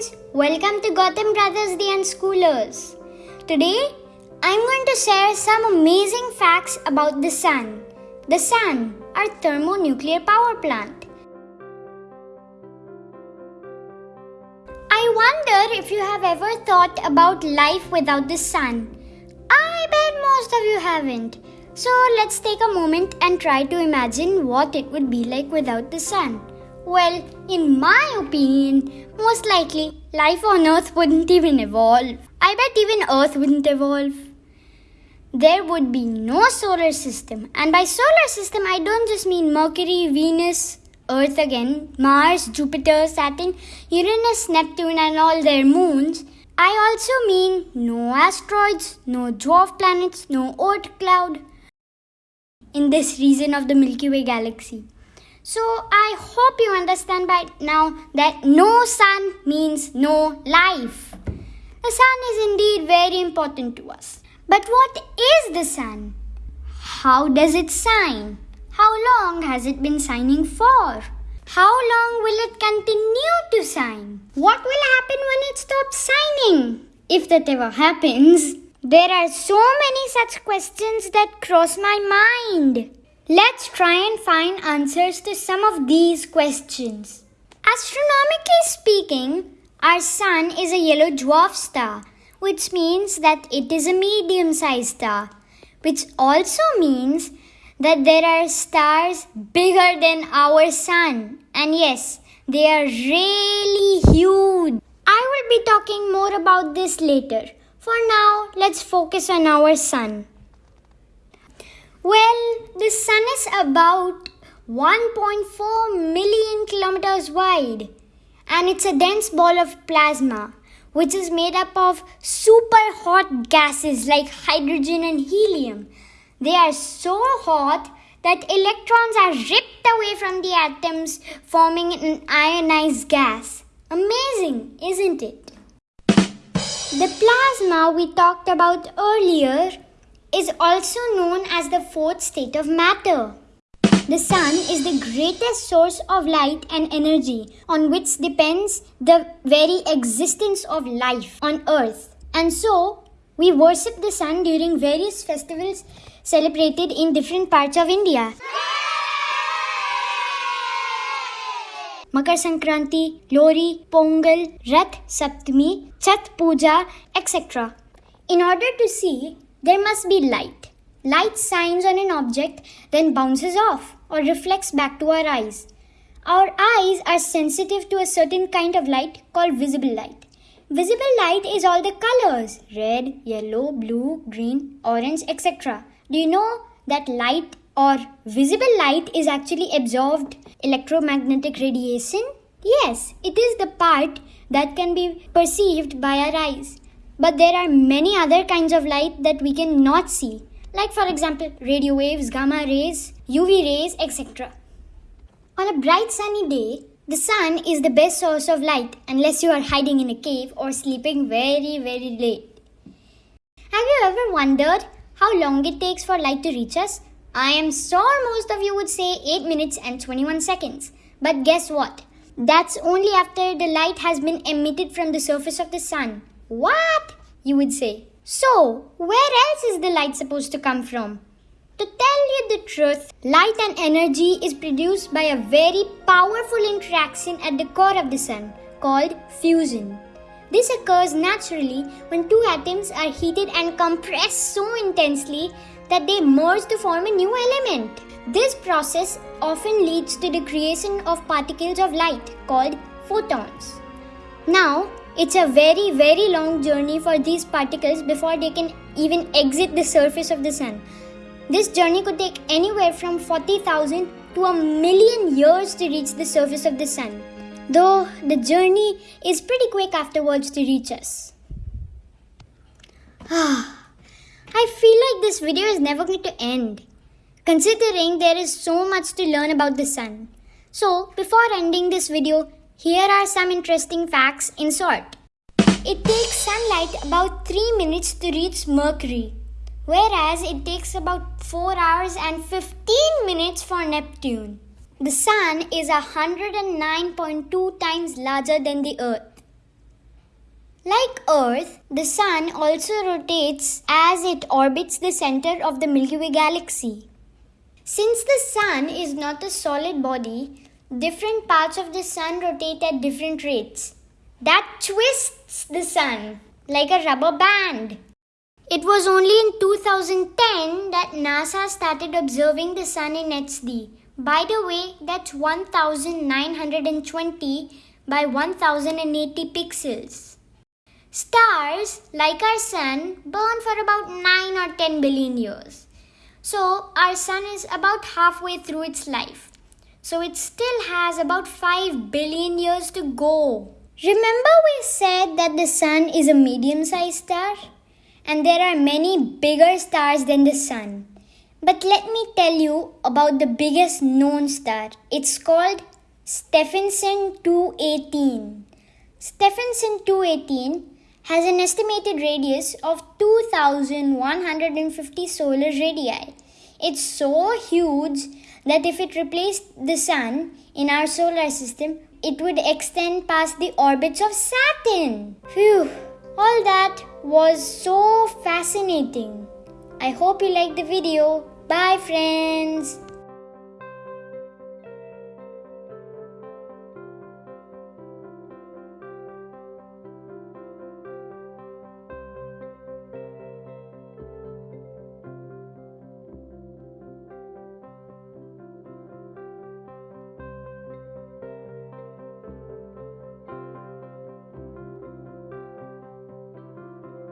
friends, welcome to Gotham Brothers the Unschoolers. Today, I'm going to share some amazing facts about the sun. The sun, our thermonuclear power plant. I wonder if you have ever thought about life without the sun. I bet most of you haven't. So let's take a moment and try to imagine what it would be like without the sun. Well, in my opinion, most likely life on Earth wouldn't even evolve. I bet even Earth wouldn't evolve. There would be no solar system. And by solar system, I don't just mean Mercury, Venus, Earth again, Mars, Jupiter, Saturn, Uranus, Neptune, and all their moons. I also mean no asteroids, no dwarf planets, no Oort cloud in this region of the Milky Way galaxy. So I hope you understand by now that no sun means no life. The sun is indeed very important to us. But what is the sun? How does it shine? How long has it been shining for? How long will it continue to shine? What will happen when it stops shining? If that ever happens, there are so many such questions that cross my mind. Let's try and find answers to some of these questions. Astronomically speaking, our sun is a yellow dwarf star, which means that it is a medium sized star, which also means that there are stars bigger than our sun. And yes, they are really huge. I will be talking more about this later. For now, let's focus on our sun. Well, the sun about 1.4 million kilometers wide and it's a dense ball of plasma which is made up of super hot gases like hydrogen and helium. They are so hot that electrons are ripped away from the atoms, forming an ionized gas. Amazing, isn't it? The plasma we talked about earlier is also known as the fourth state of matter. The sun is the greatest source of light and energy on which depends the very existence of life on earth. And so, we worship the sun during various festivals celebrated in different parts of India. Makar Sankranti, Lohri, Pongal, Rath Saptami, Chhath Puja, etc. In order to see there must be light. Light shines on an object, then bounces off or reflects back to our eyes. Our eyes are sensitive to a certain kind of light called visible light. Visible light is all the colors red, yellow, blue, green, orange, etc. Do you know that light or visible light is actually absorbed electromagnetic radiation? Yes, it is the part that can be perceived by our eyes. But there are many other kinds of light that we cannot see, like, for example, radio waves, gamma rays, UV rays, etc. On a bright sunny day, the sun is the best source of light unless you are hiding in a cave or sleeping very, very late. Have you ever wondered how long it takes for light to reach us? I am sure most of you would say 8 minutes and 21 seconds. But guess what? That's only after the light has been emitted from the surface of the sun. What? You would say. So, where else is the light supposed to come from? To tell you the truth, light and energy is produced by a very powerful interaction at the core of the sun called fusion. This occurs naturally when two atoms are heated and compressed so intensely that they merge to form a new element. This process often leads to the creation of particles of light called photons. Now, it's a very, very long journey for these particles before they can even exit the surface of the sun. This journey could take anywhere from 40,000 to a million years to reach the surface of the sun, though the journey is pretty quick afterwards to reach us. I feel like this video is never going to end, considering there is so much to learn about the sun. So, before ending this video, here are some interesting facts in short. It takes sunlight about 3 minutes to reach Mercury, whereas it takes about 4 hours and 15 minutes for Neptune. The Sun is 109.2 times larger than the Earth. Like Earth, the Sun also rotates as it orbits the center of the Milky Way galaxy. Since the Sun is not a solid body, different parts of the Sun rotate at different rates. That twists the Sun like a rubber band. It was only in 2010 that NASA started observing the Sun in HD. By the way, that's 1920 by 1080 pixels. Stars, like our sun, burn for about 9 or 10 billion years. So, our sun is about halfway through its life. So, it still has about 5 billion years to go. Remember, we said that the sun is a medium sized star? And there are many bigger stars than the sun. But let me tell you about the biggest known star. It's called Stephenson 218. Stephenson 218 has an estimated radius of 2150 solar radii. It's so huge that if it replaced the sun in our solar system, it would extend past the orbits of Saturn. Phew, all that was so fascinating. I hope you liked the video. Bye, friends.